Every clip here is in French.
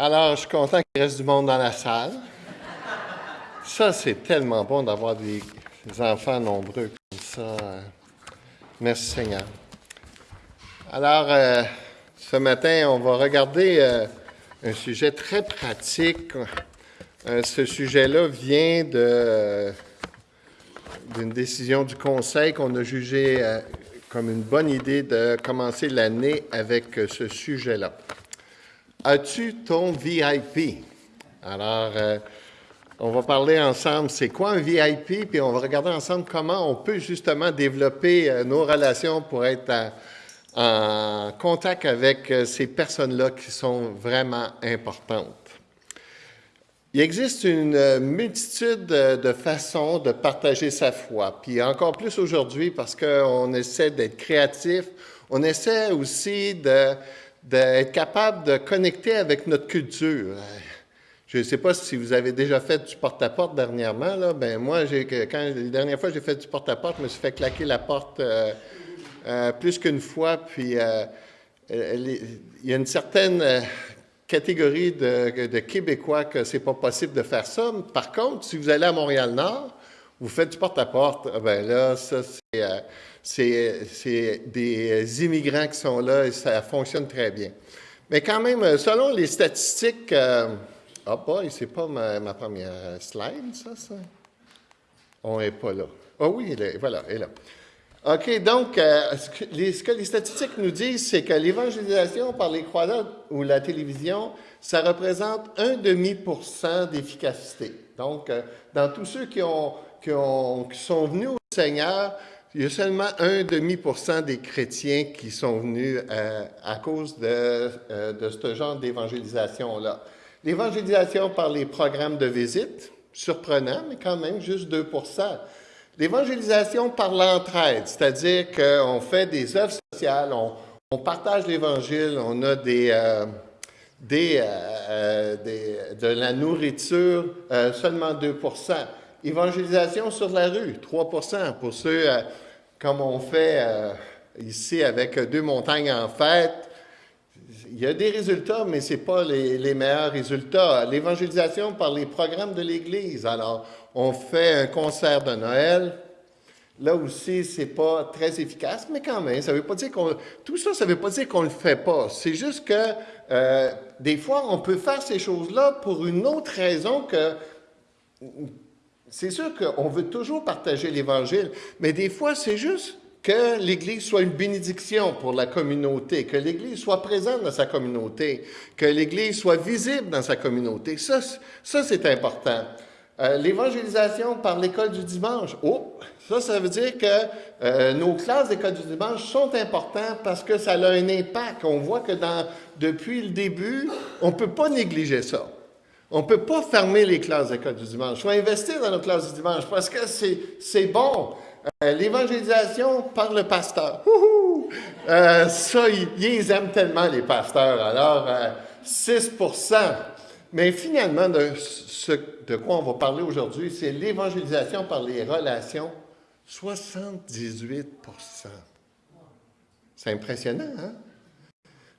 Alors, je suis content qu'il reste du monde dans la salle. Ça, c'est tellement bon d'avoir des, enfants nombreux comme ça. Merci Seigneur. Alors, euh, ce matin, on va regarder euh, un sujet très pratique. Euh, ce sujet-là vient d'une décision du Conseil qu'on a jugé comme une bonne idée de commencer l'année avec ce sujet-là. As-tu ton VIP? Alors, euh, on va parler ensemble, c'est quoi un VIP, puis on va regarder ensemble comment on peut justement développer euh, nos relations pour être en contact avec euh, ces personnes-là qui sont vraiment importantes. Il existe une multitude de façons de partager sa foi, puis encore plus aujourd'hui parce qu'on essaie d'être créatif, on essaie aussi de d'être capable de connecter avec notre culture. Je ne sais pas si vous avez déjà fait du porte-à-porte dernièrement. Là. Ben, moi, quand la dernière fois j'ai fait du porte-à-porte, je me suis fait claquer la porte euh, euh, plus qu'une fois. Puis euh, il y a une certaine catégorie de, de Québécois que c'est pas possible de faire ça. Par contre, si vous allez à Montréal-Nord, vous faites du porte-à-porte, ben là, ça, c'est des immigrants qui sont là et ça fonctionne très bien. Mais quand même, selon les statistiques, euh, ah boy, c'est pas ma, première slide, ça, ça. On n'est pas là. Ah oh, oui, voilà, elle est là. OK, donc, euh, ce, que les, statistiques nous disent, c'est que l'évangélisation par les croyants ou la télévision, ça représente un demi pour cent d'efficacité. Donc, euh, dans tous ceux qui ont qui, sont venus au Seigneur, il y a seulement un demi pour cent des chrétiens qui sont venus euh, à cause de, euh, de ce genre d'évangélisation-là. L'évangélisation par les programmes de visite, surprenant, mais quand même juste 2 L'évangélisation par l'entraide, c'est-à-dire qu'on fait des œuvres sociales, on, partage l'Évangile, on a des, euh, de la nourriture, seulement 2 Évangélisation sur la rue, 3% pour ceux, euh, comme on fait euh, ici avec deux montagnes en fête. Il y a des résultats, mais ce n'est pas les, meilleurs résultats. L'évangélisation par les programmes de l'Église. Alors, on fait un concert de Noël. Là aussi, ce n'est pas très efficace, mais quand même, ça veut pas dire qu'on... Tout ça, ça ne veut pas dire qu'on ne le fait pas. C'est juste que euh, des fois, on peut faire ces choses-là pour une autre raison que c'est sûr qu'on veut toujours partager l'Évangile, mais des fois, c'est juste que l'Église soit une bénédiction pour la communauté, que l'Église soit présente dans sa communauté, que l'Église soit visible dans sa communauté. Ça, ça c'est important. Euh, l'évangélisation par l'école du dimanche. Oh, ça, ça veut dire que euh, nos classes d'école du dimanche sont importantes parce que ça a un impact. On voit que depuis le début, on ne peut pas négliger ça. On ne peut pas fermer les classes d'école du dimanche. Il faut investir dans nos classes du dimanche parce que c'est bon. Euh, l'évangélisation par le pasteur. Euh, ça, ils, aiment tellement les pasteurs. Alors, 6% euh, Mais finalement, de, ce de quoi on va parler aujourd'hui, c'est l'évangélisation par les relations. 78% C'est impressionnant, hein?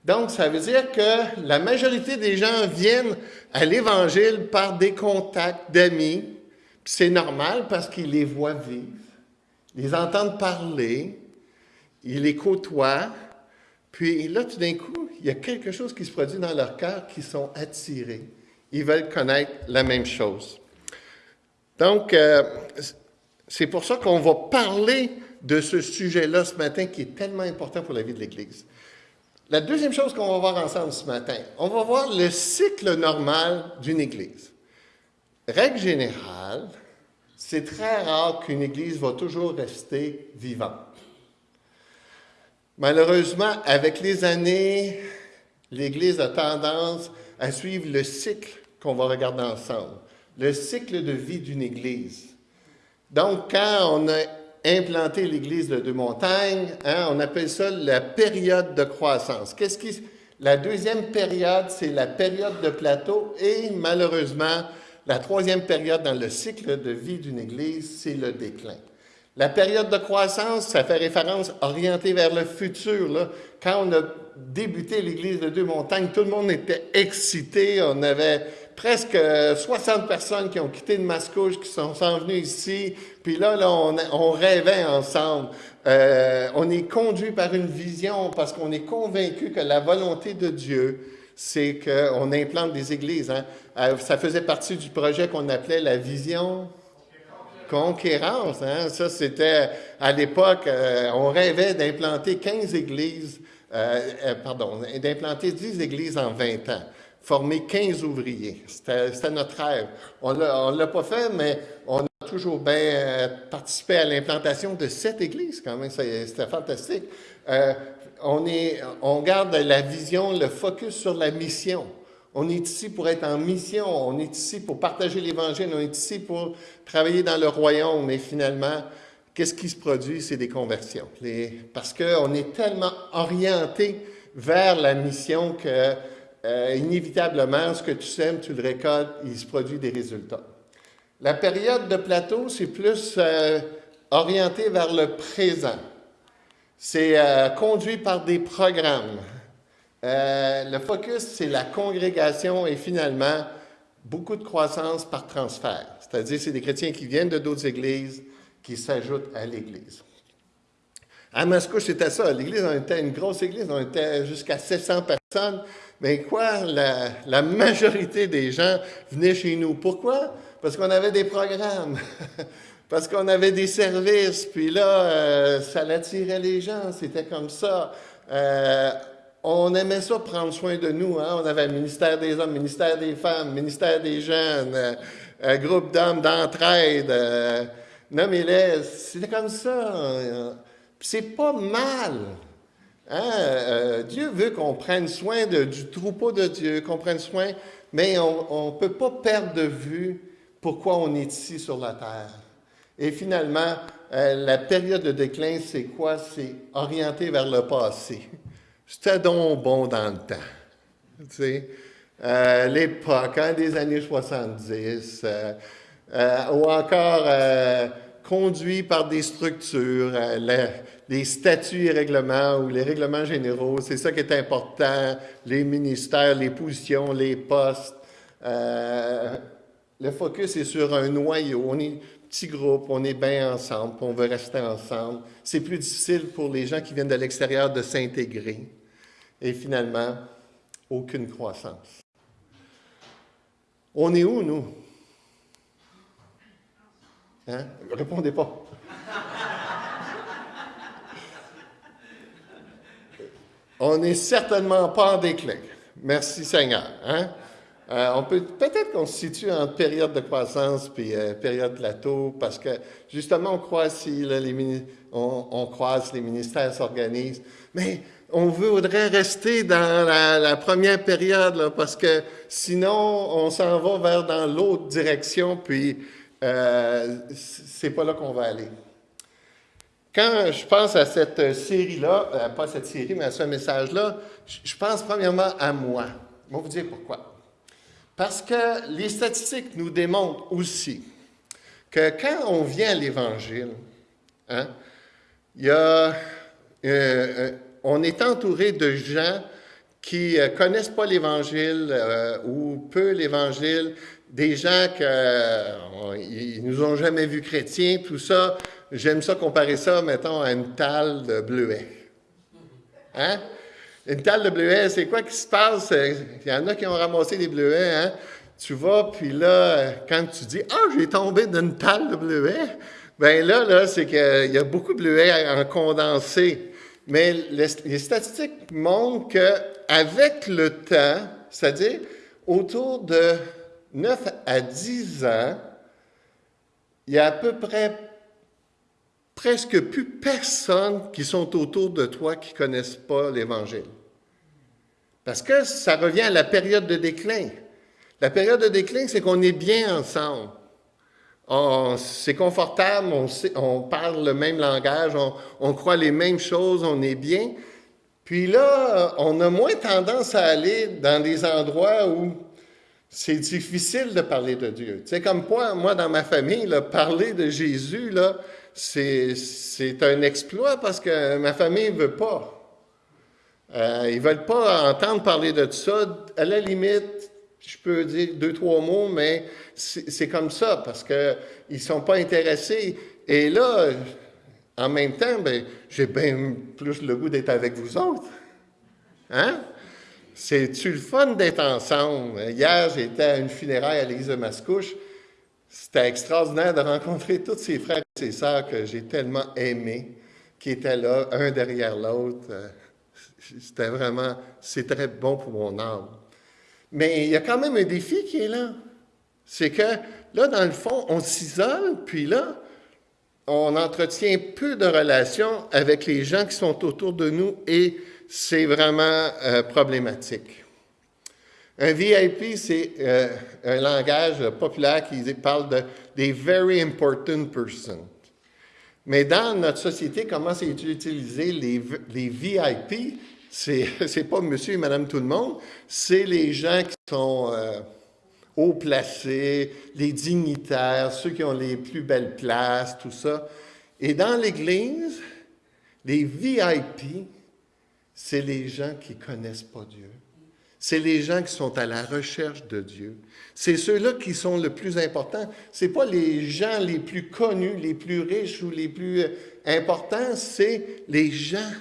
Donc, ça veut dire que la majorité des gens viennent à l'Évangile par des contacts d'amis. C'est normal parce qu'ils les voient vivre, les entendent parler, ils les côtoient. Puis là, tout d'un coup, il y a quelque chose qui se produit dans leur cœur qui sont attirés. Ils veulent connaître la même chose. Donc, euh, c'est pour ça qu'on va parler de ce sujet-là ce matin qui est tellement important pour la vie de l'Église. La deuxième chose qu'on va voir ensemble ce matin, on va voir le cycle normal d'une Église. Règle générale, c'est très rare qu'une Église va toujours rester vivante. Malheureusement, avec les années, l'Église a tendance à suivre le cycle qu'on va regarder ensemble, le cycle de vie d'une Église. Donc, quand on a implanter l'église de Deux-Montagnes. Hein, on appelle ça la période de croissance. Qu'est-ce qui... La deuxième période, c'est la période de plateau et malheureusement, la troisième période dans le cycle de vie d'une église, c'est le déclin. La période de croissance, ça fait référence orientée vers le futur. Quand on a débuté l'Église de Deux-Montagnes, tout le monde était excité. On avait presque 60 personnes qui ont quitté le Mascouche, qui sont, venues ici. Puis là, là on, rêvait ensemble. Euh, on est conduit par une vision parce qu'on est convaincu que la volonté de Dieu, c'est qu'on implante des églises. Hein. Euh, ça faisait partie du projet qu'on appelait la vision Conquérance, hein? ça c'était à l'époque, euh, on rêvait d'implanter 15 églises, euh, euh, pardon, d'implanter 10 églises en 20 ans, former 15 ouvriers. C'était notre rêve. On ne l'a pas fait, mais on a toujours bien participé à l'implantation de 7 églises quand même, c'était fantastique. on, est, on garde la vision, le focus sur la mission. On est ici pour être en mission, on est ici pour partager l'Évangile, on est ici pour travailler dans le royaume, mais finalement, qu'est-ce qui se produit? C'est des conversions. parce qu'on est tellement orienté vers la mission que, euh, inévitablement, ce que tu sèmes, tu le récoltes, il se produit des résultats. La période de plateau, c'est plus euh, orienté vers le présent. C'est euh, conduit par des programmes. Le focus, c'est la congrégation et finalement, beaucoup de croissance par transfert. C'est-à-dire, c'est des chrétiens qui viennent de d'autres églises, qui s'ajoutent à l'Église. À Moscou, c'était ça. L'Église, on était une grosse Église, on était jusqu'à 700 personnes. Mais quoi, la, majorité des gens venaient chez nous? Pourquoi? Parce qu'on avait des programmes, parce qu'on avait des services, puis là, euh, ça attirait les gens, c'était comme ça. Euh, on aimait ça prendre soin de nous. Hein? On avait le ministère des hommes, ministère des femmes, ministère des jeunes, euh, un groupe d'hommes d'entraide. Euh, Nommez-les. C'était comme ça. C'est pas mal. Hein? Euh, Dieu veut qu'on prenne soin du troupeau de Dieu, qu'on prenne soin, mais on ne peut pas perdre de vue pourquoi on est ici sur la terre. Et finalement, la période de déclin, c'est quoi? C'est orienté vers le passé. C'était donc bon dans le temps. Tu sais, euh, l'époque, hein, des années 70, euh, euh, ou encore conduit par des structures, les statuts et règlements ou les règlements généraux, c'est ça qui est important, les ministères, les positions, les postes. le focus est sur un noyau. On est petit groupe, on est bien ensemble, on veut rester ensemble. C'est plus difficile pour les gens qui viennent de l'extérieur de s'intégrer et finalement, aucune croissance. On est où, nous? Hein? Répondez pas. On n'est certainement pas en déclin. Merci Seigneur. Hein? Euh, on peut peut-être qu'on se situe en période de croissance puis euh, période plateau parce que justement on croise si les, on, on croise les ministères s'organisent, mais on voudrait rester dans la, première période, parce que sinon, on s'en va vers dans l'autre direction, puis euh, c'est pas là qu'on va aller. Quand je pense à cette série-là, euh, pas cette série, mais à ce message-là, je pense premièrement à moi. Je vais vous dire pourquoi. Parce que les statistiques nous démontrent aussi que quand on vient à l'Évangile, hein, euh, on est entouré de gens qui ne euh, connaissent pas l'Évangile euh, ou peu l'Évangile, des gens qui ne nous ont jamais vus chrétiens, tout ça. J'aime ça comparer ça, mettons, à une talle de bleuet. Hein? Une talle de bleuet, c'est quoi qui se passe? Il y en a qui ont ramassé des bleuets, hein? Tu vas, puis là, quand tu dis « Ah, j'ai tombé d'une talle de bleuet », bien là, là c'est qu'il y a beaucoup de bleuets en condensé. Mais les, statistiques montrent qu'avec le temps, c'est-à-dire autour de 9 à 10 ans, il y a à peu près presque plus personne qui sont autour de toi qui ne connaissent pas l'Évangile. Parce que ça revient à la période de déclin. La période de déclin, c'est qu'on est bien ensemble c'est confortable, on, parle le même langage, on, croit les mêmes choses, on est bien. Puis là, on a moins tendance à aller dans des endroits où c'est difficile de parler de Dieu. Sais, comme moi, moi dans ma famille, parler de Jésus, là, c'est, c'est un exploit parce que ma famille ne veut pas. Euh, ils ne veulent pas entendre parler de ça. À la limite, je peux dire deux, trois mots, mais c'est comme ça parce qu'ils ne sont pas intéressés. Et là, en même temps, ben, j'ai bien plus le goût d'être avec vous autres. Hein? C'est-tu le fun d'être ensemble? Hier, j'étais à une funéraille à l'église de Mascouche. C'était extraordinaire de rencontrer tous ces frères et ces sœurs que j'ai tellement aimés, qui étaient là, un derrière l'autre. C'était vraiment, c'est très bon pour mon âme. Mais il y a quand même un défi qui est là. C'est que là, dans le fond, on s'isole, puis là, on entretient peu de relations avec les gens qui sont autour de nous et c'est vraiment euh, problématique. Un VIP, c'est euh, un langage populaire qui parle de des very important persons. Mais dans notre société, comment c'est utilisé les, les VIP? C'est pas monsieur et madame tout le monde, c'est les gens qui sont euh, haut placés, les dignitaires, ceux qui ont les plus belles places, tout ça. Et dans l'Église, les VIP, c'est les gens qui connaissent pas Dieu. C'est les gens qui sont à la recherche de Dieu. C'est ceux-là qui sont le plus importants. Ce pas les gens les plus connus, les plus riches ou les plus euh, importants, c'est les gens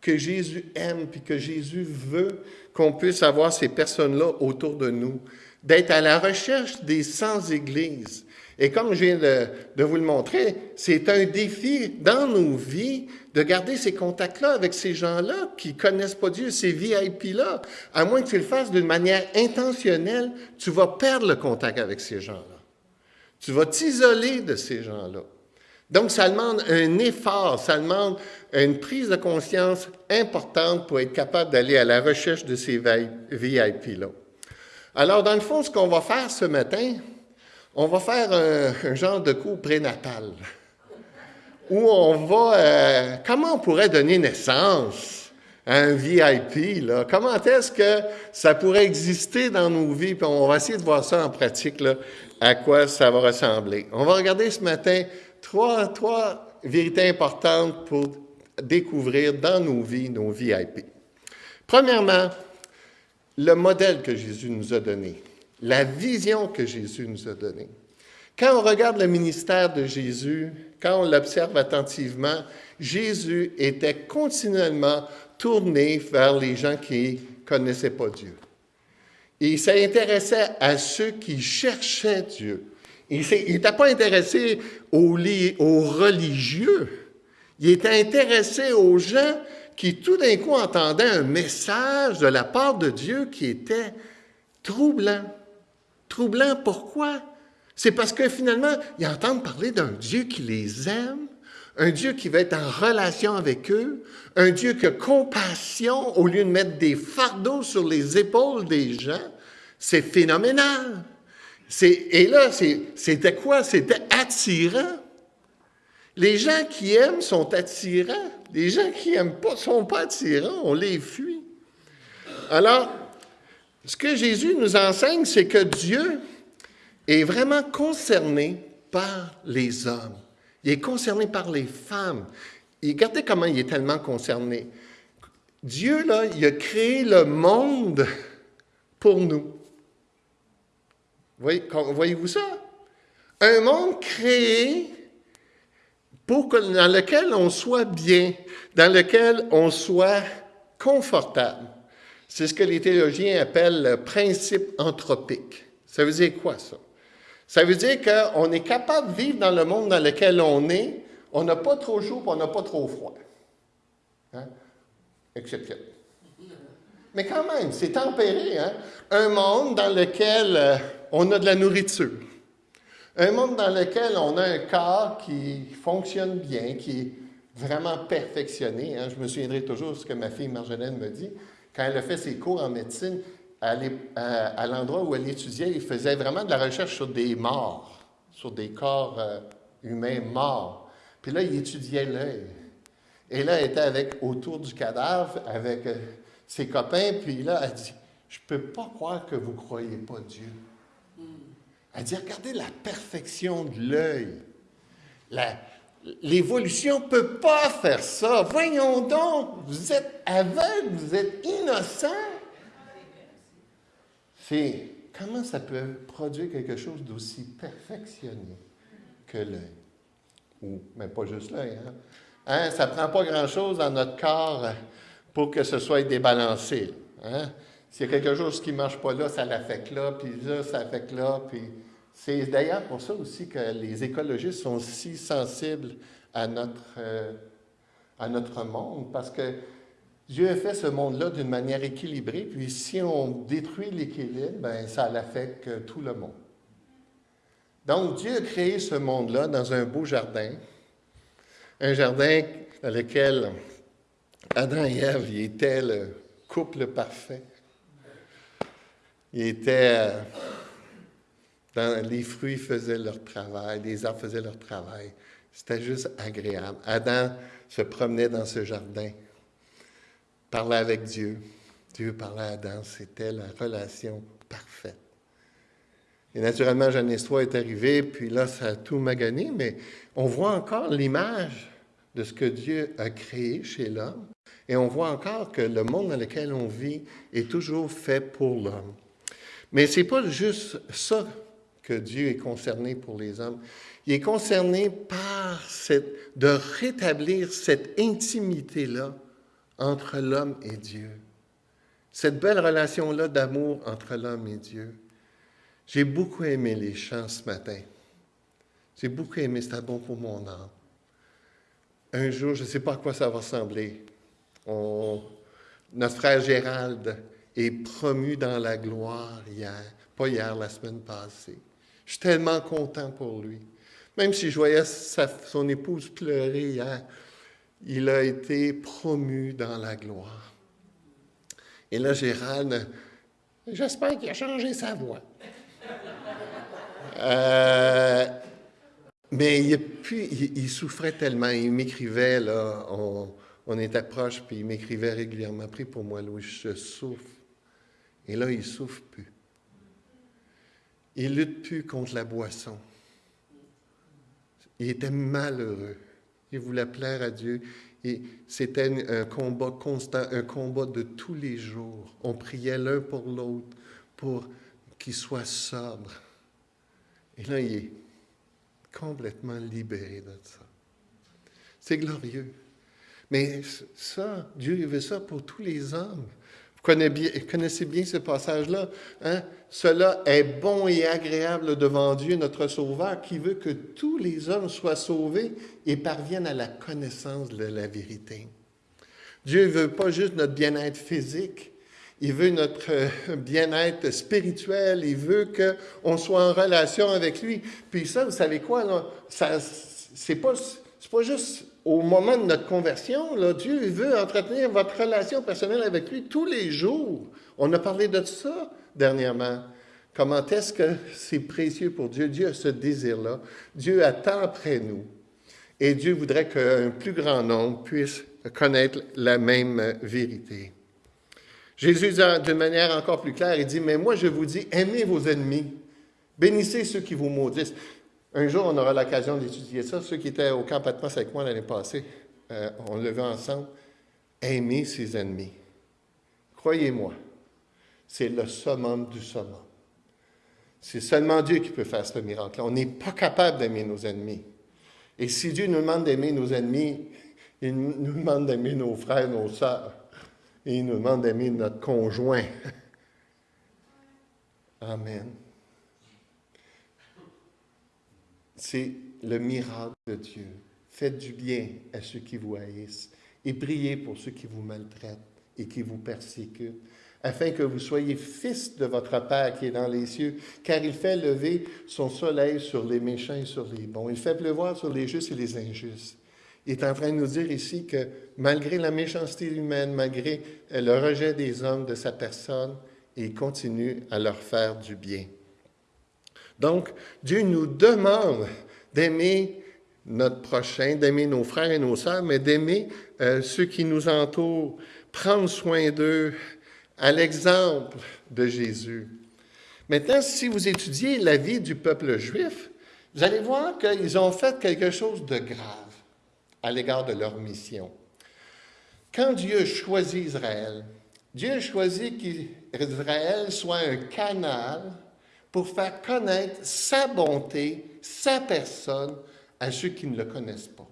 que Jésus aime puis que Jésus veut qu'on puisse avoir ces personnes-là autour de nous. D'être à la recherche des sans-églises. Et comme je viens de, vous le montrer, c'est un défi dans nos vies de garder ces contacts-là avec ces gens-là qui connaissent pas Dieu, ces VIP-là. À moins que tu le fasses d'une manière intentionnelle, tu vas perdre le contact avec ces gens-là. Tu vas t'isoler de ces gens-là. Donc, ça demande un effort, ça demande une prise de conscience importante pour être capable d'aller à la recherche de ces VIP-là. Alors, dans le fond, ce qu'on va faire ce matin, on va faire un, genre de cours prénatal où on va, euh, comment on pourrait donner naissance à un VIP, là? Comment est-ce que ça pourrait exister dans nos vies? Puis on va essayer de voir ça en pratique, là, à quoi ça va ressembler. On va regarder ce matin trois, trois vérités importantes pour découvrir dans nos vies nos VIP. Premièrement, le modèle que Jésus nous a donné la vision que Jésus nous a donnée. Quand on regarde le ministère de Jésus, quand on l'observe attentivement, Jésus était continuellement tourné vers les gens qui ne connaissaient pas Dieu. Il s'intéressait à ceux qui cherchaient Dieu. Il n'était pas intéressé aux, aux religieux. Il était intéressé aux gens qui tout d'un coup entendaient un message de la part de Dieu qui était troublant. Troublant, pourquoi? C'est parce que finalement, ils entendent parler d'un Dieu qui les aime, un Dieu qui va être en relation avec eux, un Dieu qui a compassion au lieu de mettre des fardeaux sur les épaules des gens. C'est phénoménal. Et là, c'était quoi? C'était attirant. Les gens qui aiment sont attirants. Les gens qui n'aiment pas ne sont pas attirants. On les fuit. Alors, ce que Jésus nous enseigne, c'est que Dieu est vraiment concerné par les hommes. Il est concerné par les femmes. Et regardez comment il est tellement concerné. Dieu, là, il a créé le monde pour nous. Voyez-vous ça? Un monde créé pour dans lequel on soit bien, dans lequel on soit confortable. C'est ce que les théologiens appellent le principe anthropique. Ça veut dire quoi, ça? Ça veut dire qu'on est capable de vivre dans le monde dans lequel on est, on n'a pas trop chaud on n'a pas trop froid. Hein? Mais quand même, c'est tempéré. Hein? Un monde dans lequel euh, on a de la nourriture. Un monde dans lequel on a un corps qui fonctionne bien, qui est vraiment perfectionné. Hein? Je me souviendrai toujours de ce que ma fille Marjolaine me dit quand elle a fait ses cours en médecine, à, l'endroit où elle étudiait, il faisait vraiment de la recherche sur des morts, sur des corps euh, humains morts. Puis là, il étudiait l'œil. Et là, elle était avec, autour du cadavre avec euh, ses copains, puis là, elle dit, je ne peux pas croire que vous ne croyez pas Dieu. Elle dit, regardez la perfection de l'œil. L'évolution ne peut pas faire ça. Voyons donc, vous êtes aveugle, vous êtes innocent. C'est comment ça peut produire quelque chose d'aussi perfectionné que l'œil? Ou mais pas juste l'œil. Hein? hein? Ça ne prend pas grand-chose dans notre corps pour que ce soit débalancé. Hein? S'il y a quelque chose qui ne marche pas là, ça l'affecte là, puis là, ça affecte là. Puis c'est d'ailleurs pour ça aussi que les écologistes sont si sensibles à notre, euh, à notre monde, parce que Dieu a fait ce monde-là d'une manière équilibrée, puis si on détruit l'équilibre, ben, ça l'affecte tout le monde. Donc, Dieu a créé ce monde-là dans un beau jardin, un jardin dans lequel Adam et Ève étaient le couple parfait. Ils étaient les fruits faisaient leur travail, les arbres faisaient leur travail. C'était juste agréable. Adam se promenait dans ce jardin parlait avec Dieu. Dieu parlait à Adam. C'était la relation parfaite. Et naturellement, Genèse 3 est arrivé, puis là, ça a tout magané, mais on voit encore l'image de ce que Dieu a créé chez l'homme. Et on voit encore que le monde dans lequel on vit est toujours fait pour l'homme. Mais ce n'est pas juste ça que Dieu est concerné pour les hommes. Il est concerné par cette, de rétablir cette intimité-là entre l'homme et Dieu. Cette belle relation-là d'amour entre l'homme et Dieu. J'ai beaucoup aimé les chants ce matin. J'ai beaucoup aimé, c'était bon pour mon âme. Un jour, je ne sais pas à quoi ça va ressembler. notre frère Gérald est promu dans la gloire hier, pas hier, la semaine passée. Je suis tellement content pour lui. Même si je voyais son épouse pleurer hier, il a été promu dans la gloire. Et là, Gérald, j'espère qu'il a changé sa voix. Euh, mais il, souffrait tellement, il m'écrivait, là, on, était proches, puis il m'écrivait régulièrement, prie pour moi, Louis, je souffre. Et là, il souffre plus. Il lutte plus contre la boisson. Il était malheureux. Il voulait plaire à Dieu. Et c'était un combat constant, un combat de tous les jours. On priait l'un pour l'autre pour qu'il soit sobre. Et là, il est complètement libéré de ça. C'est glorieux. Mais ça, Dieu veut ça pour tous les hommes connaissez bien ce passage-là. Hein? Cela est bon et agréable devant Dieu, notre Sauveur, qui veut que tous les hommes soient sauvés et parviennent à la connaissance de la vérité. Dieu ne veut pas juste notre bien-être physique, il veut notre euh, bien-être spirituel, il veut qu'on soit en relation avec lui. Puis ça, vous savez quoi, là? Ça, c'est pas, pas juste au moment de notre conversion, là, Dieu veut entretenir votre relation personnelle avec lui tous les jours. On a parlé de ça dernièrement. Comment est-ce que c'est précieux pour Dieu? Dieu a ce désir-là. Dieu attend après nous. Et Dieu voudrait qu'un plus grand nombre puisse connaître la même vérité. Jésus dit d'une manière encore plus claire, il dit, mais moi je vous dis, aimez vos ennemis, bénissez ceux qui vous maudissent. Un jour, on aura l'occasion d'étudier ça. Ceux qui étaient au camp Patmos avec moi l'année passée, euh, on le vu ensemble. Aimer ses ennemis. Croyez-moi, c'est le summum du summum. C'est seulement Dieu qui peut faire ce miracle. On n'est pas capable d'aimer nos ennemis. Et si Dieu nous demande d'aimer nos ennemis, il nous demande d'aimer nos frères, nos sœurs. Il nous demande d'aimer notre conjoint. Amen. C'est le miracle de Dieu. Faites du bien à ceux qui vous haïssent et priez pour ceux qui vous maltraitent et qui vous persécutent, afin que vous soyez fils de votre Père qui est dans les cieux, car il fait lever son soleil sur les méchants et sur les bons. Il fait pleuvoir sur les justes et les injustes. Il est en train de nous dire ici que malgré la méchanceté humaine, malgré le rejet des hommes de sa personne, il continue à leur faire du bien. Donc, Dieu nous demande d'aimer notre prochain, d'aimer nos frères et nos sœurs, mais d'aimer euh, ceux qui nous entourent, prendre soin d'eux à l'exemple de Jésus. Maintenant, si vous étudiez la vie du peuple juif, vous allez voir qu'ils ont fait quelque chose de grave à l'égard de leur mission. Quand Dieu choisit Israël, Dieu a choisi qu'Israël soit un canal pour faire connaître sa bonté, sa personne à ceux qui ne le connaissent pas.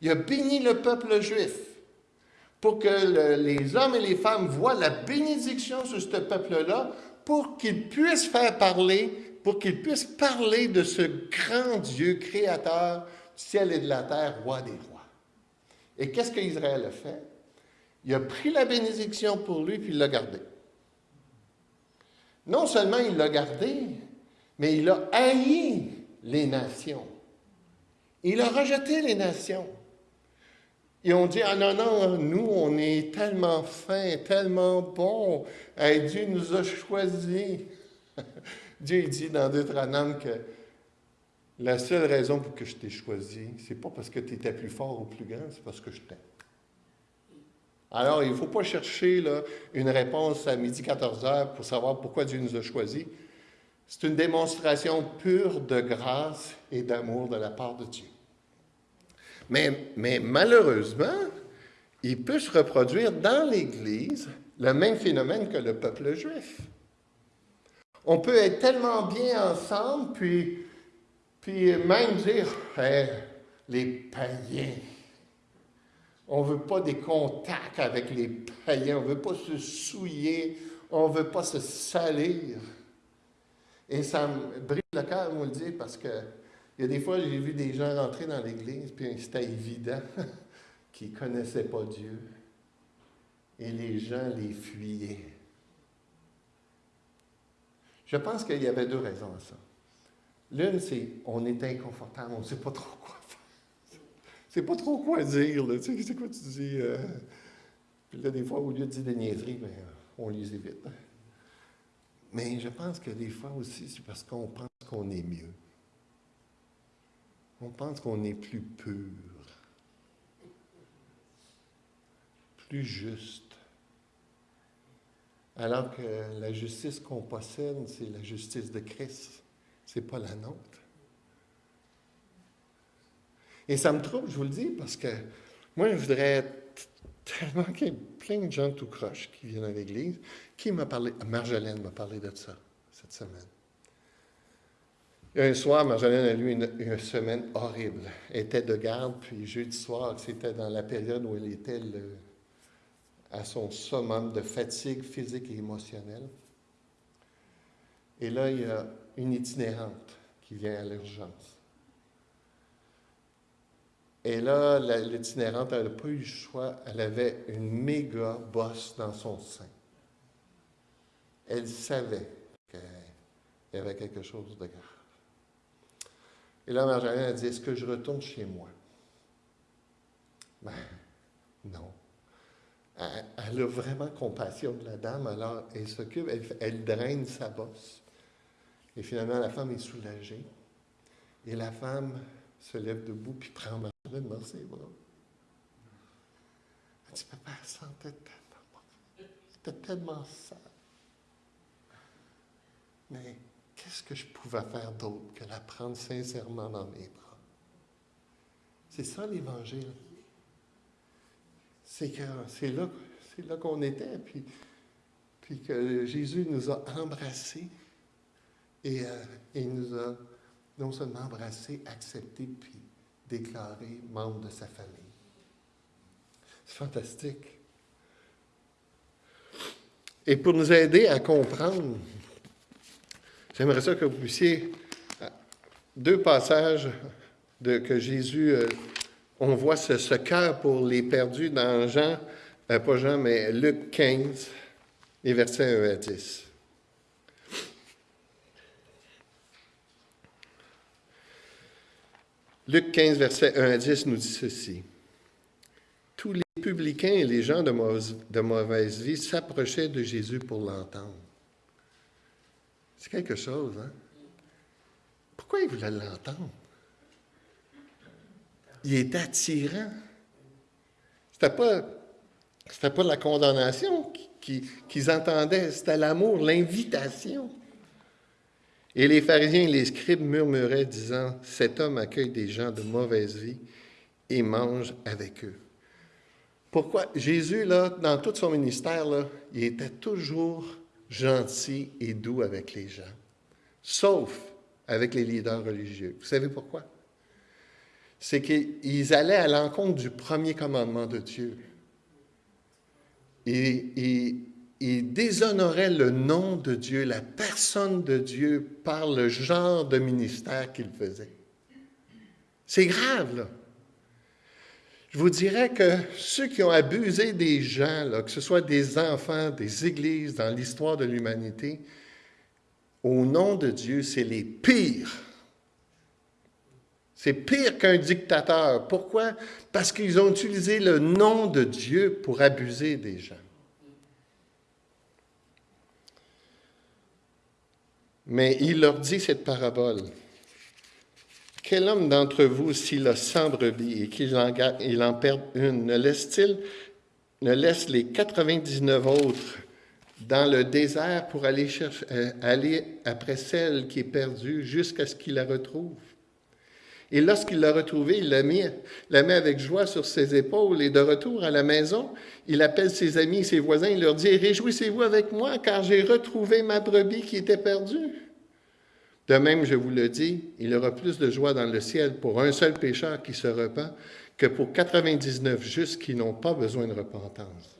Il a béni le peuple juif pour que les hommes et les femmes voient la bénédiction sur ce peuple-là, pour qu'ils puissent faire parler, pour qu'ils puissent parler de ce grand Dieu créateur du ciel et de la terre, roi des rois. Et qu'est-ce qu'Israël a fait? Il a pris la bénédiction pour lui, puis il l'a gardée. Non seulement il l'a gardée, mais il a haï les nations. Il a rejeté les nations. Ils ont dit, ah non, non, nous, on est tellement fins, tellement bons. Dieu nous a choisis. Dieu dit dans Deutéronome que la seule raison pour que je t'ai choisi, c'est pas parce que tu étais plus fort ou plus grand, c'est parce que je t'aime. Alors, il ne faut pas chercher une réponse à midi 14 heures pour savoir pourquoi Dieu nous a choisis. C'est une démonstration pure de grâce et d'amour de la part de Dieu. Mais, mais malheureusement, il peut se reproduire dans l'Église le même phénomène que le peuple juif. On peut être tellement bien ensemble, puis, puis même dire, les païens, on ne veut pas des contacts avec les païens, on ne veut pas se souiller, on ne veut pas se salir. Et ça me brille le cœur, moi, le dire, parce que il y a des fois, j'ai vu des gens rentrer dans l'Église, puis c'était évident qu'ils ne connaissaient pas Dieu. Et les gens les fuyaient. Je pense qu'il y avait deux raisons à ça. L'une, c'est on est inconfortable, on ne sait pas trop quoi. Pas trop quoi dire. Là. Tu sais, c'est quoi tu dis? Euh? Puis là, des fois, au lieu de dire des niaiseries, ben, on les évite. Mais je pense que des fois aussi, c'est parce qu'on pense qu'on est mieux on pense qu'on est plus pur, plus juste. Alors que la justice qu'on possède, c'est la justice de Christ, c'est pas la nôtre. Et ça me trouble, je vous le dis, parce que moi, je voudrais tellement qu'il y ait plein de gens tout croches qui viennent à l'Église. Qui m'a parlé? Marjolaine m'a parlé de ça cette semaine. Un soir, Marjolaine a eu une, semaine horrible. Elle était de garde, puis jeudi soir, c'était dans la période où elle était à son summum de fatigue physique et émotionnelle. Et là, il y a une itinérante qui vient à l'urgence. Et là, l'itinérante, elle n'a pas eu le choix. Elle avait une méga bosse dans son sein. Elle savait qu'il y avait quelque chose de grave. Et là, Marjolaine a dit, est-ce que je retourne chez moi? Ben, non. Elle, a vraiment compassion de la dame, alors elle s'occupe, elle, draine sa bosse. Et finalement, la femme est soulagée. Et la femme se lève debout puis prend Marjolaine dans ses bras. Elle dit, papa, tellement C'était tellement sale. Mais qu'est-ce que je pouvais faire d'autre que la prendre sincèrement dans mes bras? C'est ça l'Évangile. C'est que c'est là, c'est là qu'on était, puis, puis que Jésus nous a embrassés et, euh, nous a non seulement embrassés, acceptés, puis déclarés membres de sa famille. C'est fantastique. Et pour nous aider à comprendre J'aimerais ça que vous puissiez, deux passages de, que Jésus, euh, on voit ce, cœur pour les perdus dans Jean, euh, pas Jean, mais Luc 15, les versets 1 à 10. Luc 15, verset 1 à 10 nous dit ceci. Tous les publicains et les gens de mauvaise vie s'approchaient de Jésus pour l'entendre. C'est quelque chose, hein? Pourquoi il voulait l'entendre? Il est attirant. C'était pas, pas la condamnation qu'ils entendaient, c'était l'amour, l'invitation. Et les pharisiens et les scribes murmuraient, disant, Cet homme accueille des gens de mauvaise vie et mange avec eux. Pourquoi? Jésus, là, dans tout son ministère, là, il était toujours gentil et doux avec les gens, sauf avec les leaders religieux. Vous savez pourquoi? C'est qu'ils allaient à l'encontre du premier commandement de Dieu. Et, ils déshonoraient le nom de Dieu, la personne de Dieu, par le genre de ministère qu'ils faisaient. C'est grave, là. Je vous dirais que ceux qui ont abusé des gens, que ce soit des enfants, des églises dans l'histoire de l'humanité, au nom de Dieu, c'est les pires. C'est pire qu'un dictateur. Pourquoi? Parce qu'ils ont utilisé le nom de Dieu pour abuser des gens. Mais il leur dit cette parabole. Quel homme d'entre vous, s'il a cent brebis et qu'il en, il en perd une, ne laisse-t-il, ne laisse les 99 autres dans le désert pour aller, chercher, euh, aller après celle qui est perdue jusqu'à ce qu'il la retrouve? Et lorsqu'il l'a retrouvée, il la la met avec joie sur ses épaules et de retour à la maison, il appelle ses amis et ses voisins, il leur dit, Réjouissez-vous avec moi car j'ai retrouvé ma brebis qui était perdue. De même, je vous le dis, il y aura plus de joie dans le ciel pour un seul pécheur qui se repent que pour 99 justes qui n'ont pas besoin de repentance.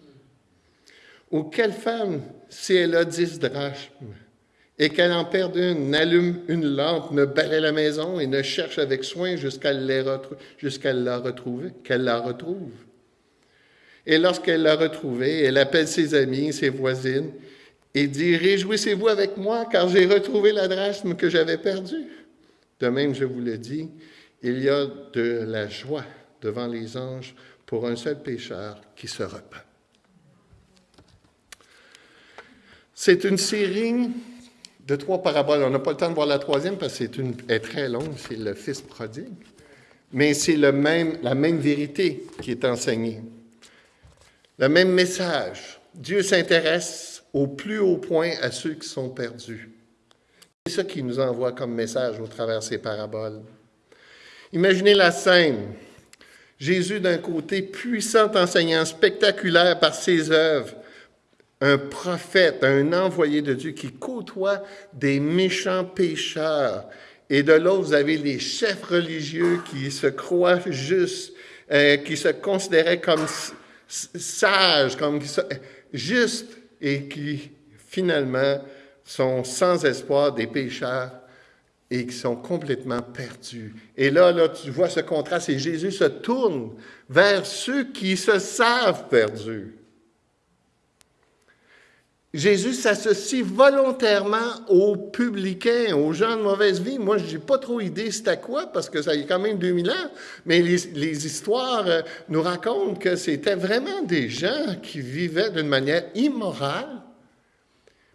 Ou quelle femme, si elle a dix drachmes et qu'elle en perd une, n'allume une lampe, ne balaie la maison et ne cherche avec soin jusqu'à la retrouver, qu'elle la retrouve. Et lorsqu'elle l'a retrouvée, elle appelle ses amis, ses voisines, et dit, Réjouissez-vous avec moi, car j'ai retrouvé la drachme que j'avais perdue. De même, je vous le dis, il y a de la joie devant les anges pour un seul pécheur qui se repent. C'est une série de trois paraboles. On n'a pas le temps de voir la troisième parce qu'elle est très longue, c'est le Fils prodigue. Mais c'est la même vérité qui est enseignée. Le même message. Dieu s'intéresse au plus haut point à ceux qui sont perdus. C'est ça qui nous envoie comme message au travers de ces paraboles. Imaginez la scène. Jésus d'un côté, puissant enseignant, spectaculaire par ses œuvres, un prophète, un envoyé de Dieu qui côtoie des méchants pécheurs. Et de l'autre, vous avez les chefs religieux qui se croient justes, euh, qui se considéraient comme sages, comme justes, et qui finalement sont sans espoir des pécheurs et qui sont complètement perdus. Et là, là, tu vois ce contraste et Jésus se tourne vers ceux qui se savent perdus. Jésus s'associe volontairement aux publicains, aux gens de mauvaise vie. Moi, je n'ai pas trop idée c'était quoi, parce que ça y est quand même 2000 ans, mais les, les histoires euh, nous racontent que c'était vraiment des gens qui vivaient d'une manière immorale.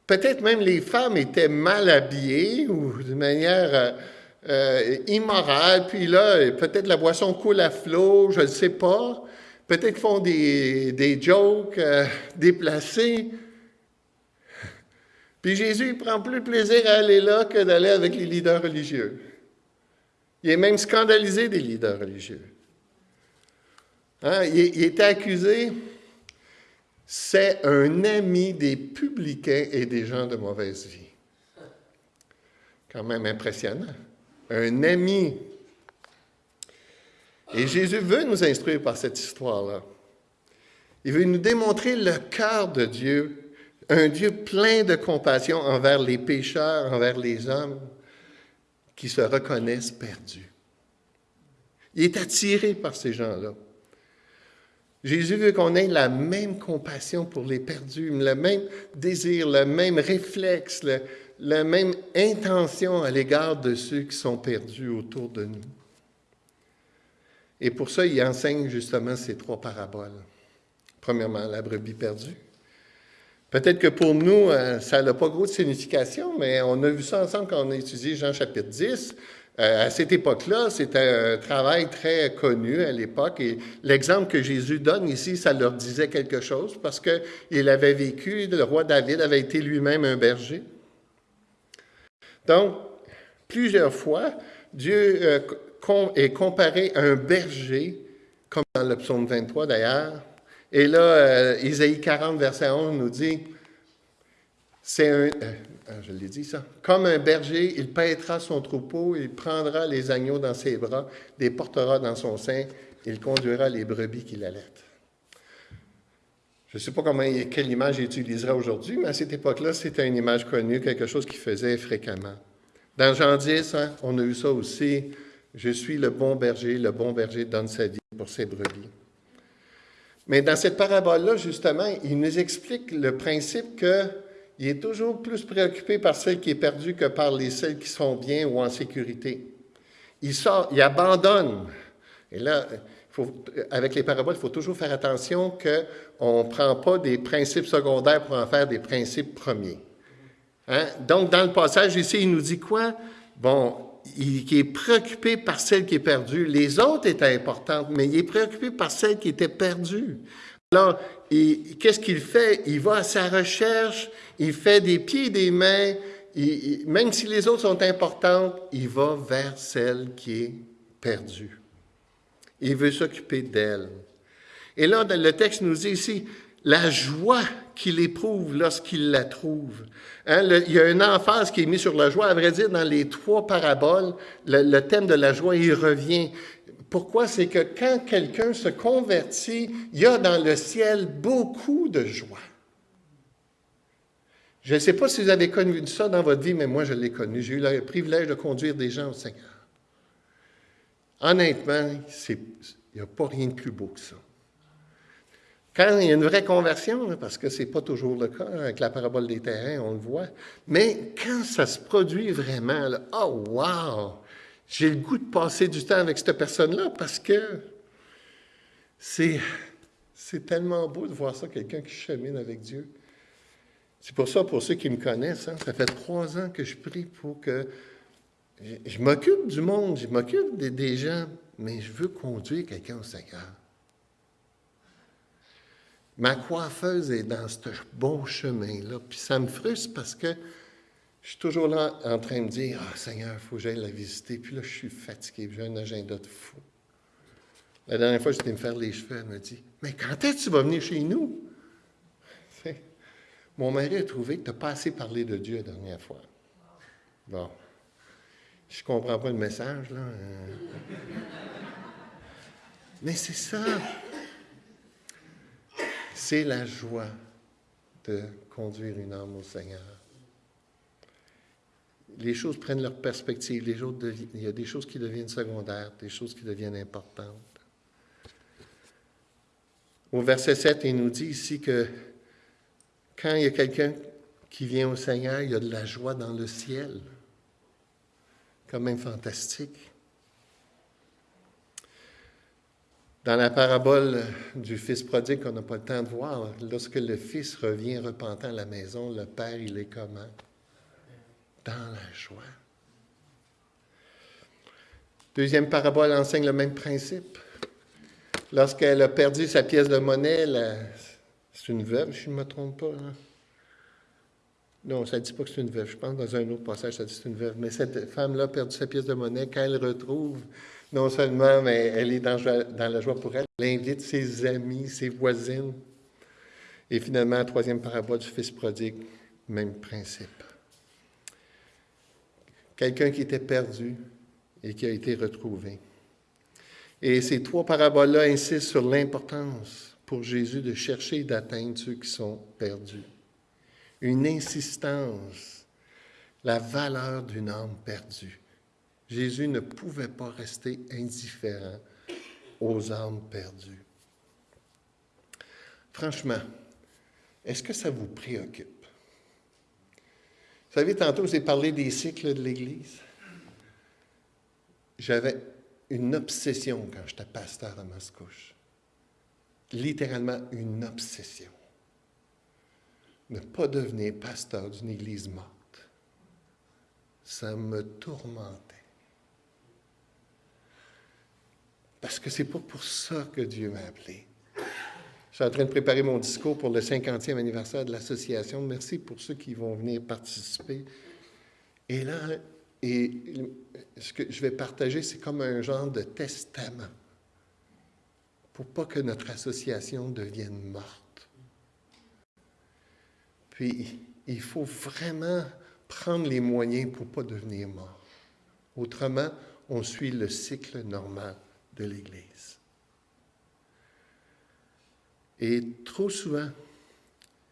Peut-être même les femmes étaient mal habillées ou d'une manière euh, euh, immorale, puis là, peut-être la boisson coule à flot, je ne sais pas. Peut-être font des, des jokes déplacés. Puis Jésus, prend plus plaisir à aller là que d'aller avec les leaders religieux. Il est même scandalisé des leaders religieux. Hein, il, il était accusé, c'est un ami des publicains et des gens de mauvaise vie. Quand même impressionnant. Un ami. Et Jésus veut nous instruire par cette histoire-là. Il veut nous démontrer le cœur de Dieu un Dieu plein de compassion envers les pécheurs, envers les hommes qui se reconnaissent perdus. Il est attiré par ces gens-là. Jésus veut qu'on ait la même compassion pour les perdus, le même désir, le même réflexe, la même intention à l'égard de ceux qui sont perdus autour de nous. Et pour ça, il enseigne justement ces trois paraboles. Premièrement, la brebis perdue. Peut-être que pour nous, euh, ça n'a pas gros de signification, mais on a vu ça ensemble quand on a étudié Jean chapitre 10. Euh, à cette époque-là, c'était un travail très connu à l'époque et l'exemple que Jésus donne ici, ça leur disait quelque chose parce qu'il avait vécu, le roi David avait été lui-même un berger. Donc, Plusieurs fois, Dieu euh, est comparé à un berger, comme dans le psaume 23 d'ailleurs. Et là, euh, Isaïe 40, verset 11 nous dit, c'est un, euh, ah, je l'ai dit ça, comme un berger, il paîtra son troupeau, il prendra les agneaux dans ses bras, les portera dans son sein, il conduira les brebis qu'il allait. Je ne sais pas comment, quelle image il utilisera aujourd'hui, mais à cette époque-là, c'était une image connue, quelque chose qu'il faisait fréquemment. Dans Jean 10, hein, on a eu ça aussi. Je suis le bon berger, le bon berger donne sa vie pour ses brebis. Mais dans cette parabole-là, justement, il nous explique le principe qu'il est toujours plus préoccupé par celle qui est perdue que par les celles qui sont bien ou en sécurité. Il sort, il abandonne. Et là, avec les paraboles, il faut toujours faire attention qu'on ne prend pas des principes secondaires pour en faire des principes premiers. Hein? Donc, dans le passage ici, il nous dit quoi? Bon, il, est préoccupé par celle qui est perdue. Les autres étaient importantes, mais il est préoccupé par celle qui était perdue. Alors, qu'est-ce qu'il fait? Il va à sa recherche, il fait des pieds et des mains, même si les autres sont importantes, il va vers celle qui est perdue. Il veut s'occuper d'elle. Et là, le texte nous dit ici, la joie qu'il éprouve lorsqu'il la trouve. Hein, il y a une emphase qui est mise sur la joie. À vrai dire, dans les trois paraboles, le, thème de la joie, il revient. Pourquoi? C'est que quand quelqu'un se convertit, il y a dans le ciel beaucoup de joie. Je ne sais pas si vous avez connu ça dans votre vie, mais moi, je l'ai connu. J'ai eu le privilège de conduire des gens au Seigneur. Honnêtement, il n'y a pas rien de plus beau que ça. Quand il y a une vraie conversion, parce que ce n'est pas toujours le cas avec la parabole des terrains, on le voit, mais quand ça se produit vraiment, oh wow, j'ai le goût de passer du temps avec cette personne-là parce que c'est, tellement beau de voir ça, quelqu'un qui chemine avec Dieu. C'est pour ça, pour ceux qui me connaissent, hein, ça fait trois ans que je prie pour que je, m'occupe du monde, je m'occupe des, gens, mais je veux conduire quelqu'un au Seigneur. Ma coiffeuse est dans ce bon chemin-là, puis ça me frustre parce que je suis toujours là en train de dire Ah, Seigneur, il faut que j'aille la visiter. Puis là, je suis fatigué, j'ai un agenda de fou. La dernière fois, j'étais me faire les cheveux, elle me dit Mais quand est-ce que tu vas venir chez nous Mon mari a trouvé que tu n'as pas assez parlé de Dieu la dernière fois. Bon. Je ne comprends pas le message, là. Mais c'est ça. C'est la joie de conduire une âme au Seigneur. Les choses prennent leur perspective. Il y a des choses qui deviennent secondaires, des choses qui deviennent importantes. Au verset 7, il nous dit ici que quand il y a quelqu'un qui vient au Seigneur, il y a de la joie dans le ciel quand même fantastique. Dans la parabole du fils prodigue qu'on n'a pas le temps de voir, lorsque le fils revient repentant à la maison, le père, il est comment? Dans la joie. Deuxième parabole enseigne le même principe. Lorsqu'elle a perdu sa pièce de monnaie, c'est une veuve, si je ne me trompe pas. Hein? Non, ça ne dit pas que c'est une veuve. Je pense dans un autre passage, ça dit que c'est une veuve. Mais cette femme-là a perdu sa pièce de monnaie. Quand elle retrouve, non seulement, mais elle est dans, la joie pour elle, elle invite ses amis, ses voisines. Et finalement, troisième parabole du Fils prodigue, même principe. Quelqu'un qui était perdu et qui a été retrouvé. Et ces trois paraboles-là insistent sur l'importance pour Jésus de chercher et d'atteindre ceux qui sont perdus une insistance, la valeur d'une âme perdue. Jésus ne pouvait pas rester indifférent aux âmes perdues. Franchement, est-ce que ça vous préoccupe? Vous savez, tantôt, j'ai parlé des cycles de l'Église. J'avais une obsession quand j'étais pasteur à Mascouche. Littéralement une obsession ne pas devenir pasteur d'une église morte. Ça me tourmentait. Parce que c'est pas pour ça que Dieu m'a appelé. Je suis en train de préparer mon discours pour le 50e anniversaire de l'association. Merci pour ceux qui vont venir participer. Et là, et ce que je vais partager, c'est comme un genre de testament pour pas que notre association devienne morte. Puis, il faut vraiment prendre les moyens pour pas devenir mort. Autrement, on suit le cycle normal de l'Église. Et trop souvent,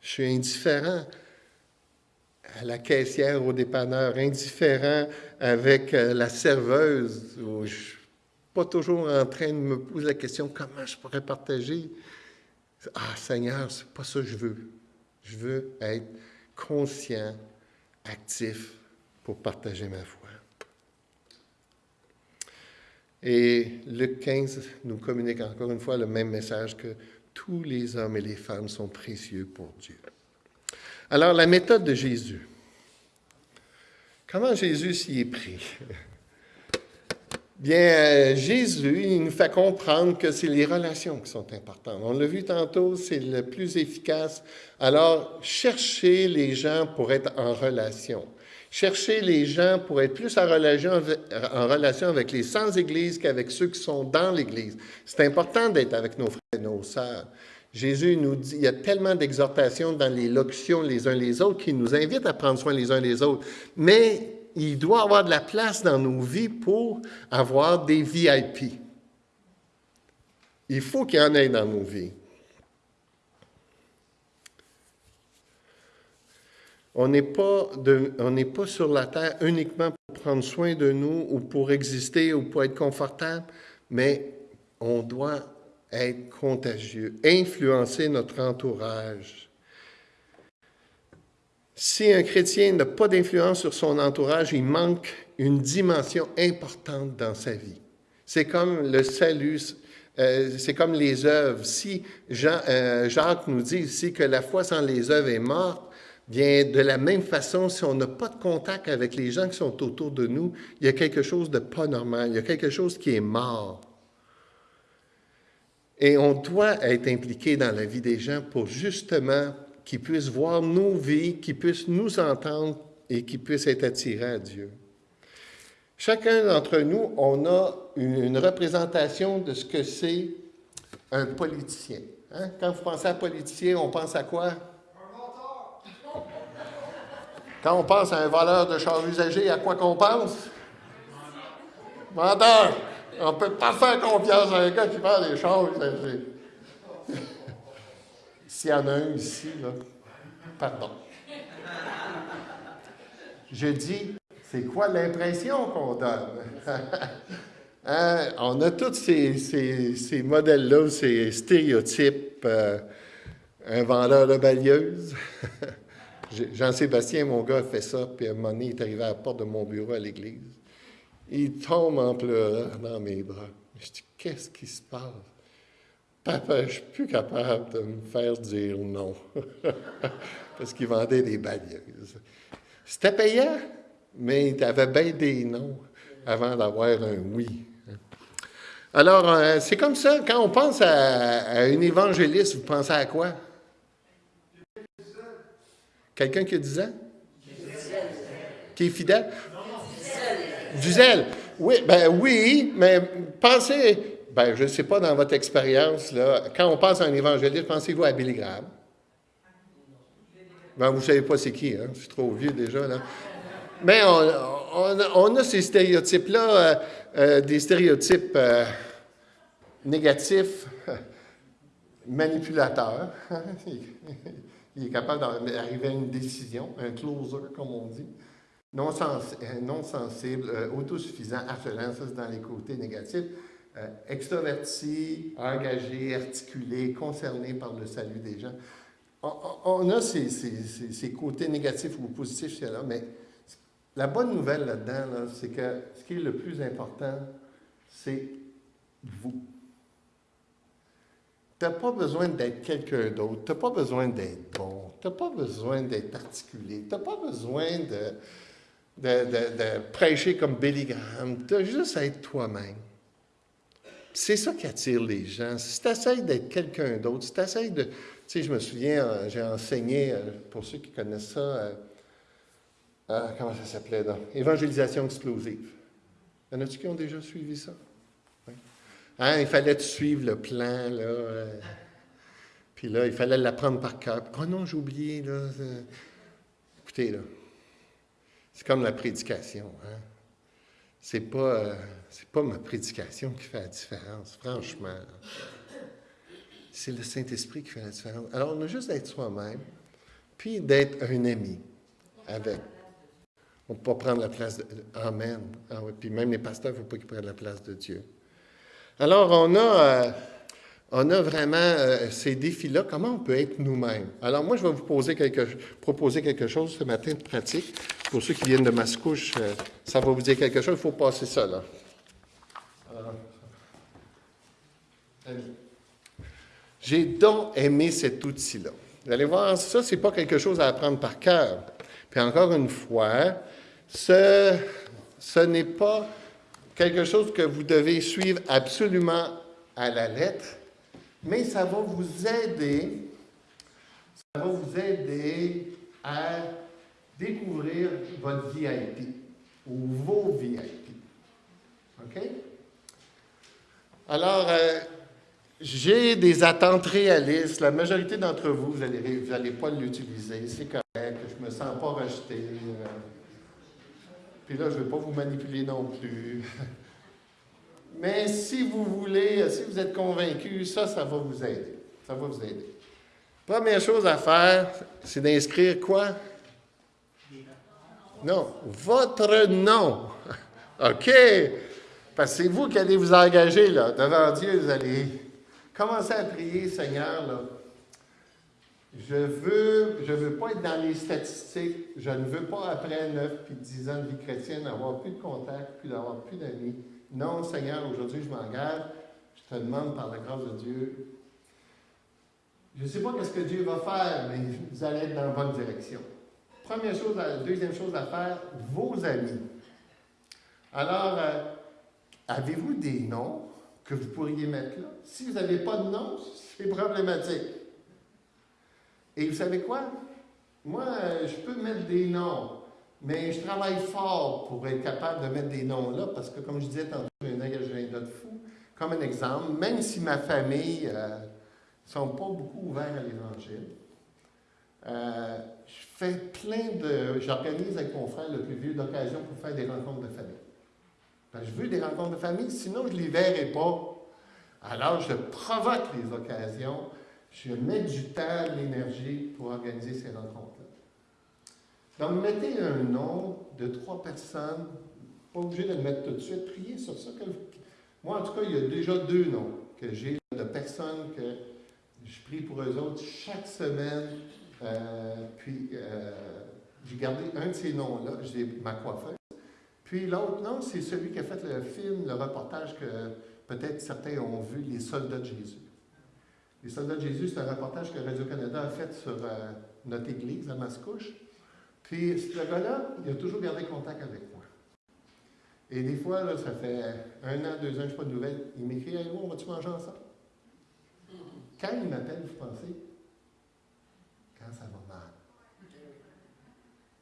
je suis indifférent à la caissière, au dépanneur, indifférent avec euh, la serveuse, je ne suis pas toujours en train de me poser la question comment je pourrais partager? Ah Seigneur, c'est pas ça que je veux. Je veux être conscient, actif pour partager ma foi. Et Luc 15 nous communique encore une fois le même message que tous les hommes et les femmes sont précieux pour Dieu. Alors, la méthode de Jésus. Comment Jésus s'y est pris? Bien, euh, Jésus, il nous fait comprendre que c'est les relations qui sont importantes. On l'a vu tantôt, c'est le plus efficace. Alors, cherchez les gens pour être en relation. Cherchez les gens pour être plus en relation, en relation avec les sans-Église qu'avec ceux qui sont dans l'Église. C'est important d'être avec nos frères et nos sœurs. Jésus nous dit, il y a tellement d'exhortations dans les locutions les uns les autres qui nous invitent à prendre soin les uns des autres. Mais il doit avoir de la place dans nos vies pour avoir des VIP. Il faut qu'il y en ait dans nos vies. On n'est pas, pas sur la terre uniquement pour prendre soin de nous ou pour exister ou pour être confortable, mais on doit être contagieux, influencer notre entourage. Si un chrétien n'a pas d'influence sur son entourage, il manque une dimension importante dans sa vie. C'est comme le salut, euh, c'est comme les œuvres. Si Jean, euh, Jacques nous dit ici que la foi sans les œuvres est morte, bien de la même façon, si on n'a pas de contact avec les gens qui sont autour de nous, il y a quelque chose de pas normal, il y a quelque chose qui est mort. Et on doit être impliqué dans la vie des gens pour justement qu'ils puissent voir nos vies, qu'ils puissent nous entendre et qu'ils puissent être attirés à Dieu. Chacun d'entre nous, on a une, représentation de ce que c'est un politicien. Hein? Quand vous pensez à politicien, on pense à quoi? Quand on pense à un voleur de chars usagés, à quoi qu'on pense? Menteur! On ne peut pas faire confiance à un gars qui parle des choses. S'il y en a un ici, là, pardon. Je dis, c'est quoi l'impression qu'on donne? Hein? On a tous ces, modèles-là, ces stéréotypes. Euh, un vendeur de balieuse. Jean-Sébastien, mon gars, fait ça, puis à un moment est arrivé à la porte de mon bureau à l'église. Il tombe en pleurant dans mes bras. Je dis, qu'est-ce qui se passe? Papa, je ne suis plus capable de me faire dire non. Parce qu'il vendait des balayeuses. C'était payant, mais il avait bien des noms avant d'avoir un oui. Alors, euh, c'est comme ça, quand on pense à, à, un évangéliste, vous pensez à quoi? Quelqu'un qui a 10 ans? Qui est fidèle? Du zèle. Oui, ben oui, mais pensez, ben je ne sais pas dans votre expérience, là, quand on pense à un évangéliste, pensez-vous à Billy Graham? Ben, vous ne savez pas c'est qui, hein? Je suis trop vieux déjà, là. Mais on, a ces stéréotypes-là, euh, euh, des stéréotypes euh, négatifs, manipulateurs. Il est capable d'arriver à une décision, un closer, comme on dit non, euh, non sensible, euh, autosuffisant, harcelant, ça c'est dans les côtés négatifs, euh, extroverti, engagé, articulé, concerné par le salut des gens. On, a ces, côtés négatifs ou positifs, là, mais la bonne nouvelle là-dedans, c'est que ce qui est le plus important, c'est vous. Tu n'as pas besoin d'être quelqu'un d'autre, tu n'as pas besoin d'être bon, tu n'as pas besoin d'être articulé, tu n'as pas besoin de de, prêcher comme Billy Graham. Tu as juste à être toi-même. C'est ça qui attire les gens. Si tu essaies d'être quelqu'un d'autre, si tu essaies de... Tu sais, je me souviens, euh, j'ai enseigné, euh, pour ceux qui connaissent ça, euh, comment ça s'appelait là? Évangélisation explosive. Y en a-tu qui ont déjà suivi ça? Hein, il fallait suivre le plan, là. Euh, puis là, il fallait l'apprendre par cœur. Oh non, j'ai oublié, là. Écoutez, là. C'est comme la prédication. Hein? C'est pas, euh, pas ma prédication qui fait la différence, franchement. C'est le Saint-Esprit qui fait la différence. Alors, on a juste d'être soi-même, puis d'être un ami avec. On ne peut pas prendre la place de. Amen. Ah puis même les pasteurs, il ne faut pas qu'ils prennent la place de Dieu. Alors, on a, euh, vraiment euh, ces défis-là. Comment on peut être nous-mêmes? Alors, moi, je vais vous proposer quelque chose ce matin de pratique. Pour ceux qui viennent de Mascouche, euh, ça va vous dire quelque chose. Il faut passer ça, là. J'ai donc aimé cet outil-là. Vous allez voir, ça, ce n'est pas quelque chose à apprendre par cœur. Puis encore une fois, ce n'est pas quelque chose que vous devez suivre absolument à la lettre, mais ça va vous aider, ça va vous aider à découvrir votre VIP ou vos VIP. OK? Alors, euh, j'ai des attentes réalistes. La majorité d'entre vous, vous n'allez allez pas l'utiliser. C'est correct. Je ne me sens pas rejeté. Euh, puis là, je ne vais pas vous manipuler non plus. Mais si vous voulez, si vous êtes convaincu, ça, ça va vous aider. Ça va vous aider. Première chose à faire, c'est d'inscrire quoi? Non, votre nom. OK? Parce que c'est vous qui allez vous engager là, devant Dieu. Vous allez commencer à prier, Seigneur. Là. Je veux, je veux pas être dans les statistiques. Je ne veux pas, après 9 puis 10 ans de vie chrétienne, avoir plus de contacts, puis d'avoir plus d'amis. Non, Seigneur, aujourd'hui, je m'engage. Je te demande par la grâce de Dieu. Je ne sais pas ce que Dieu va faire, mais vous allez être dans la bonne direction. Première chose, deuxième chose à faire, vos amis. Alors, euh, avez-vous des noms que vous pourriez mettre là? Si vous n'avez pas de nom, c'est problématique. Et vous savez quoi? Moi, je peux mettre des noms, mais je travaille fort pour être capable de mettre des noms là, parce que comme je disais tantôt, j'ai un agenda de fou. Comme un exemple, même si ma famille ne euh, sont pas beaucoup ouverts à l'Évangile, euh, je fais plein de. J'organise avec mon frère le plus vieux d'occasion pour faire des rencontres de famille. Ben, je veux des rencontres de famille, sinon je ne les verrai pas. Alors, je provoque les occasions je mets du temps, de l'énergie pour organiser ces rencontres-là. Donc, mettez un nom de trois personnes, pas obligé de le mettre tout de suite, priez sur ça. Moi, en tout cas, il y a déjà deux noms que j'ai de personnes que je prie pour eux autres chaque semaine. Euh, puis, euh, j'ai gardé un de ces noms-là, j'ai ma coiffeuse. Puis l'autre nom, c'est celui qui a fait le film, le reportage que peut-être certains ont vu, Les soldats de Jésus. Les soldats de Jésus, c'est un reportage que Radio-Canada a fait sur euh, notre église à Mascouche. Puis ce gars-là, il a toujours gardé contact avec moi. Et des fois, ça fait un an, deux ans, je n'ai pas de nouvelles. Il m'écrit Hey, on va-tu manger ensemble? Quand il m'appelle, vous pensez Quand ça va mal?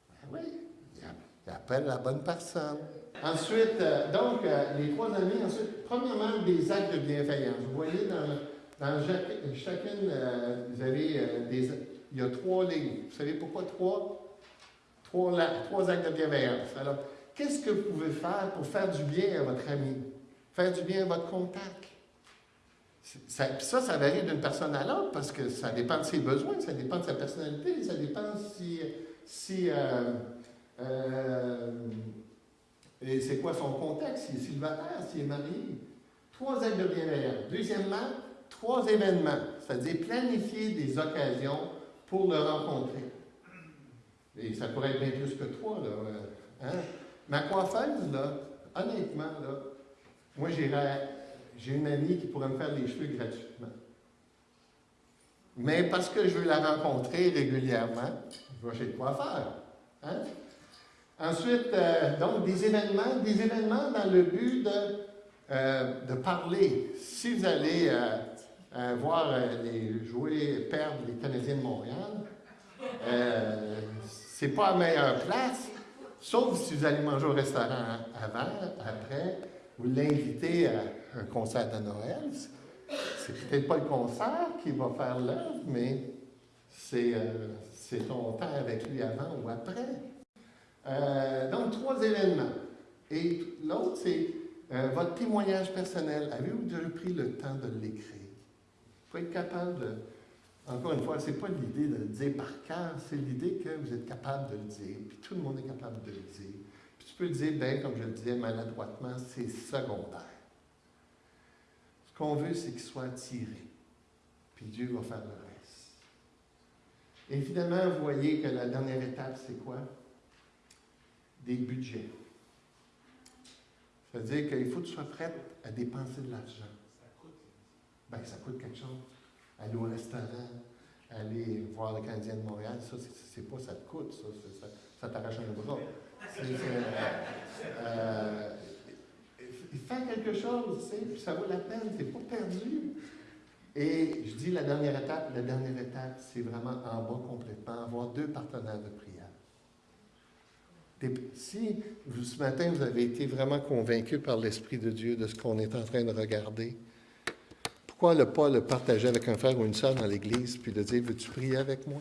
Ben oui, il appelle la bonne personne. Ensuite, euh, donc, euh, les trois amis, ensuite, premièrement, des actes de bienveillance. Vous voyez dans dans chacune, euh, vous avez euh, des. Il y a trois lignes. Vous savez pourquoi trois? Trois, trois actes de bienveillance. Alors, qu'est-ce que vous pouvez faire pour faire du bien à votre ami? Faire du bien à votre contact? Ça, ça, ça varie d'une personne à l'autre parce que ça dépend de ses besoins, ça dépend de sa personnalité, ça dépend si. si euh, c'est quoi son contexte, s'il est célibataire, s'il est marié. Trois actes de bienveillance. Deuxièmement, trois événements, c'est-à-dire planifier des occasions pour le rencontrer. Et ça pourrait être bien plus que trois, là. Euh, hein? Ma coiffeuse, là, honnêtement, là, moi, j'ai une amie qui pourrait me faire des cheveux gratuitement. Mais parce que je veux la rencontrer régulièrement, je vais chez le coiffeur. Hein? Ensuite, euh, donc, des événements, des événements dans le but de, euh, de parler. Si vous allez voir euh, les jouer perdre les Canadiens de Montréal. Euh, c'est pas la meilleure place, Sauf si vous allez manger au restaurant avant, après, vous l'invitez à un concert de Noël. C'est peut-être pas le concert qui va faire l'œuvre, mais c'est euh, ton temps avec lui avant ou après. Euh, donc, trois événements. Et l'autre, c'est euh, votre témoignage personnel. Avez-vous déjà pris le temps de l'écrire? Il faut être capable de. Encore une fois, ce n'est pas l'idée de le dire par cœur, c'est l'idée que vous êtes capable de le dire, puis tout le monde est capable de le dire. Puis tu peux le dire, bien, comme je le disais maladroitement, c'est secondaire. Ce qu'on veut, c'est qu'il soit attiré. Puis Dieu va faire le reste. Et finalement, vous voyez que la dernière étape, c'est quoi? Des budgets. Ça veut dire qu'il faut que tu sois prête à dépenser de l'argent. Bien, ça coûte quelque chose. Aller au restaurant, aller voir le Canadien de Montréal, ça, c'est pas ça te coûte, ça, ça, t'arrache un bras. Euh, faire quelque chose, tu sais, puis ça vaut la peine, c'est pas perdu. Et je dis la dernière étape, la dernière étape, c'est vraiment en bas complètement, avoir deux partenaires de prière. Si ce matin vous avez été vraiment convaincu par l'Esprit de Dieu de ce qu'on est en train de regarder, pourquoi ne pas le partager avec un frère ou une sœur dans l'Église puis de dire Veux-tu prier avec moi?